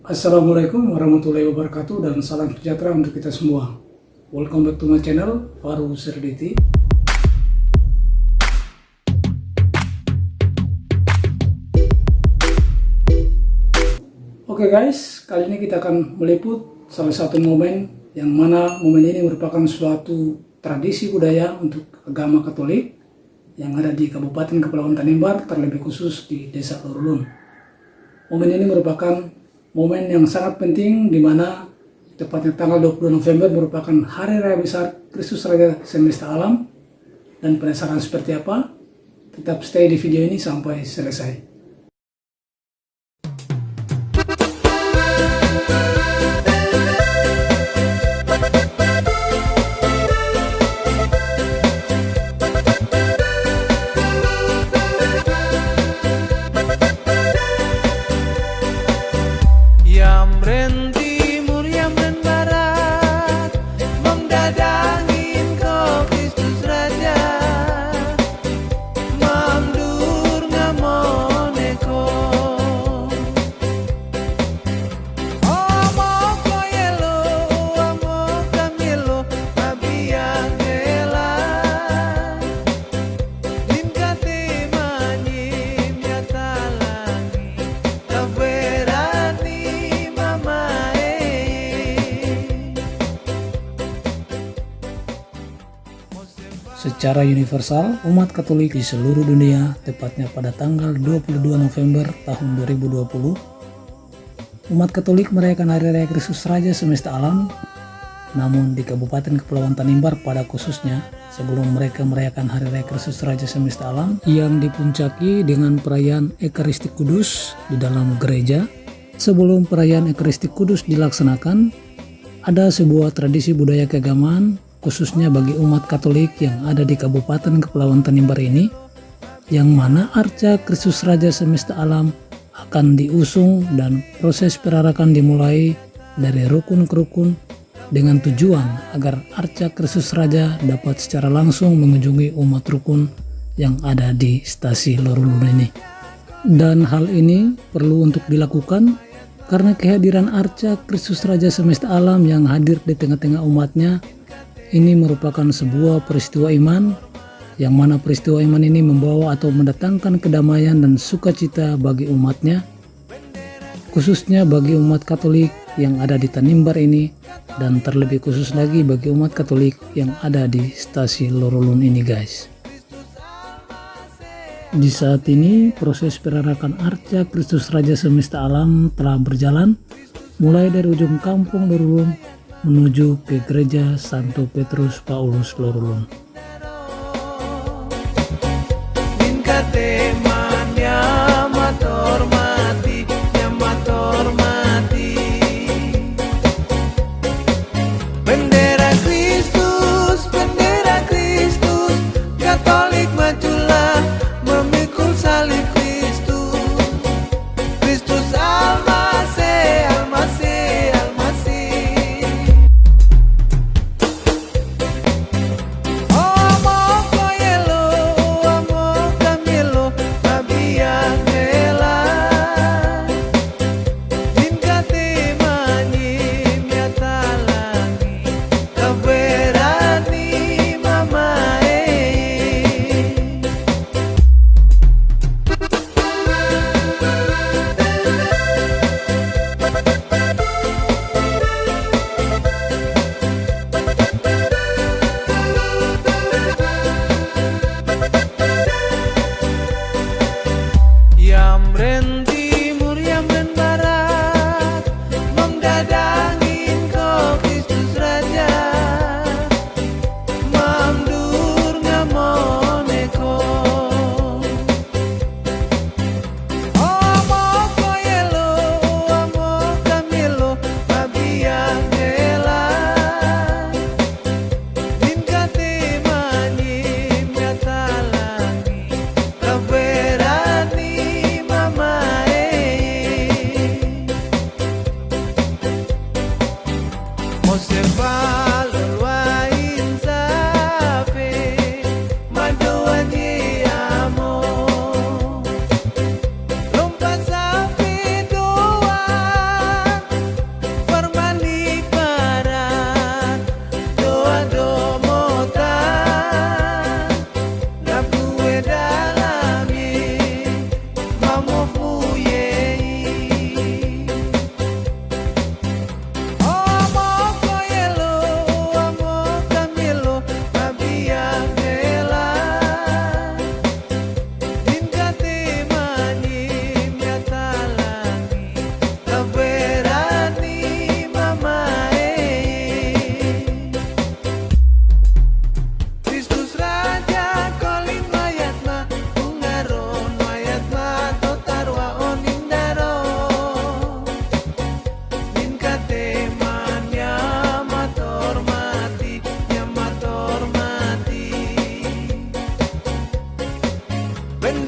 Assalamualaikum warahmatullahi wabarakatuh dan salam sejahtera untuk kita semua. Welcome back to my channel, Faru Serditi. Oke okay guys, kali ini kita akan meliput salah satu momen yang mana momen ini merupakan suatu tradisi budaya untuk agama Katolik yang ada di Kabupaten Kepulauan Tanimbar, terlebih khusus di Desa Lorulun. Momen ini merupakan momen yang sangat penting di mana tepatnya tanggal 22 November merupakan hari raya besar Kristus Raja Semesta Alam dan penasaran seperti apa? Tetap stay di video ini sampai selesai. Secara universal, umat Katolik di seluruh dunia, tepatnya pada tanggal 22 November tahun 2020, umat Katolik merayakan Hari Raya Kristus Raja Semesta Alam, namun di Kabupaten Kepulauan Tanimbar pada khususnya, sebelum mereka merayakan Hari Raya Kristus Raja Semesta Alam yang dipuncaki dengan perayaan Ekaristik Kudus di dalam gereja, sebelum perayaan Ekaristik Kudus dilaksanakan, ada sebuah tradisi budaya keagamaan khususnya bagi umat Katolik yang ada di Kabupaten Kepulauan Tanimbar ini, yang mana arca Kristus Raja Semesta Alam akan diusung dan proses perarakan dimulai dari rukun ke rukun dengan tujuan agar arca Kristus Raja dapat secara langsung mengunjungi umat rukun yang ada di stasi Lorulun ini. Dan hal ini perlu untuk dilakukan karena kehadiran arca Kristus Raja Semesta Alam yang hadir di tengah-tengah umatnya ini merupakan sebuah peristiwa iman yang mana peristiwa iman ini membawa atau mendatangkan kedamaian dan sukacita bagi umatnya khususnya bagi umat katolik yang ada di Tanimbar ini dan terlebih khusus lagi bagi umat katolik yang ada di stasi Lorolun ini guys. Di saat ini proses perarakan arca Kristus Raja Semesta Alam telah berjalan mulai dari ujung kampung Lorolun menuju ke gereja Santo Petrus Paulus Lorulun.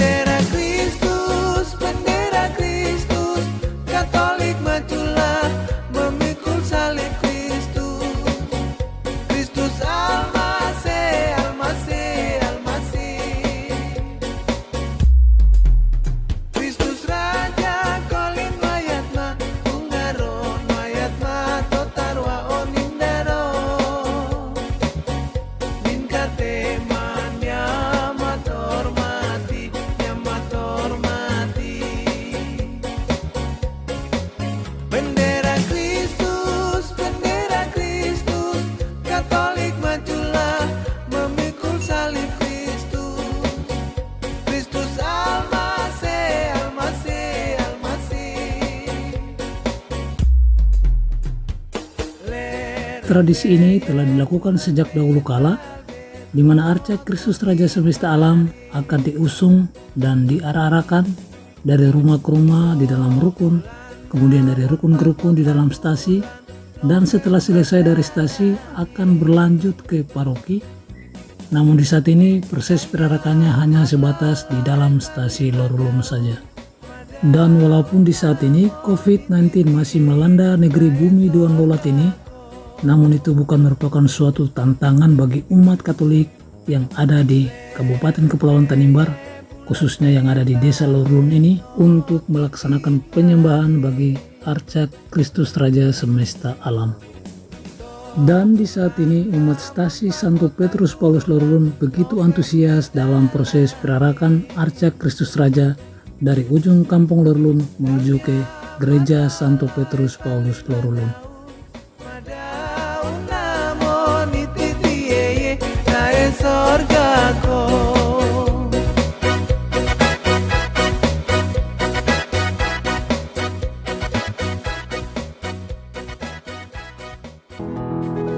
carretera Tradisi ini telah dilakukan sejak dahulu kala, di mana arca Kristus Raja Semesta Alam akan diusung dan diarah-arahkan dari rumah ke rumah di dalam rukun, kemudian dari rukun ke rukun di dalam stasi, dan setelah selesai dari stasi akan berlanjut ke paroki. Namun di saat ini proses perarakannya hanya sebatas di dalam stasi Lorulun saja. Dan walaupun di saat ini COVID-19 masih melanda negeri bumi Duan Lolat ini, namun itu bukan merupakan suatu tantangan bagi umat Katolik yang ada di Kabupaten Kepulauan Tanimbar, khususnya yang ada di Desa Lorulun ini, untuk melaksanakan penyembahan bagi Arca Kristus Raja Semesta Alam. Dan di saat ini umat stasi Santo Petrus Paulus Lorulun begitu antusias dalam proses perarakan Arca Kristus Raja dari ujung kampung Lorulun menuju ke Gereja Santo Petrus Paulus orgako Thank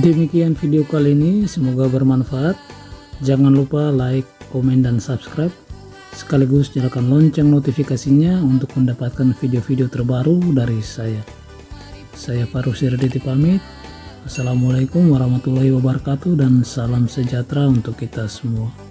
Demikian video kali ini, semoga bermanfaat. Jangan lupa like, komen, dan subscribe. Sekaligus nyalakan lonceng notifikasinya untuk mendapatkan video-video terbaru dari saya. Saya Farus Sirditi pamit. Assalamualaikum warahmatullahi wabarakatuh dan salam sejahtera untuk kita semua.